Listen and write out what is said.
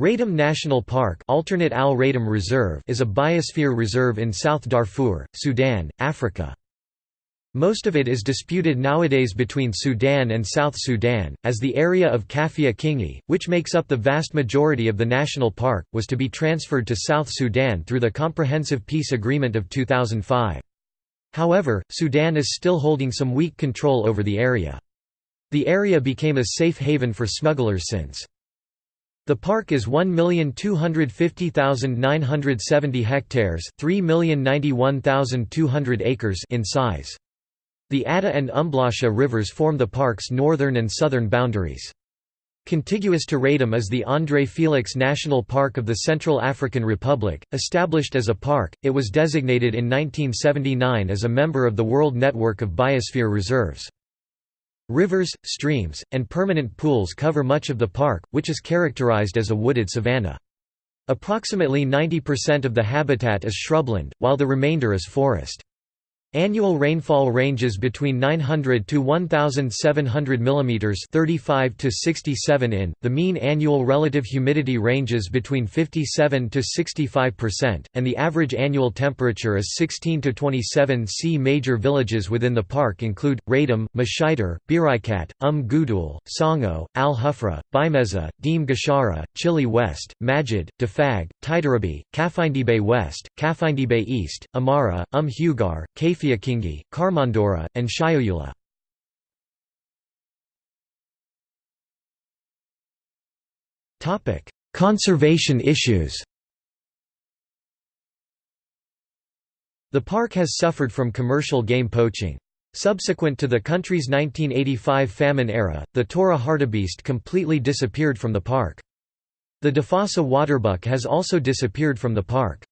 Radom National Park alternate Al Radom Reserve is a biosphere reserve in South Darfur, Sudan, Africa. Most of it is disputed nowadays between Sudan and South Sudan, as the area of Kafia Kingi, which makes up the vast majority of the national park, was to be transferred to South Sudan through the Comprehensive Peace Agreement of 2005. However, Sudan is still holding some weak control over the area. The area became a safe haven for smugglers since the park is 1,250,970 hectares 3,091,200 acres in size. The Adda and Umblasha rivers form the park's northern and southern boundaries. Contiguous to Radom is the André Félix National Park of the Central African Republic. Established as a park, it was designated in 1979 as a member of the World Network of Biosphere Reserves. Rivers, streams, and permanent pools cover much of the park, which is characterized as a wooded savanna. Approximately 90% of the habitat is shrubland, while the remainder is forest. Annual rainfall ranges between 900 to 1700 mm 35 to 67 in. The mean annual relative humidity ranges between 57 to 65%, and the average annual temperature is 16 to 27 C. Major villages within the park include Radom, Mashiter, Birikat, Um Gudul, Songo, Al Hufra, Bimeza, Deem Gashara, Chile West, Majid, Dafag, Tidarabi, Kafindibe West, Kafindibe East, Amara, Um Hugar, Kaf Kingi, Karmandora, and Shayuyula. Conservation issues The park has suffered from commercial game poaching. Subsequent to the country's 1985 famine era, the Tora hartebeest completely disappeared from the park. The Defassa waterbuck has also disappeared from the park.